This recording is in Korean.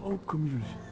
어 금이 조심.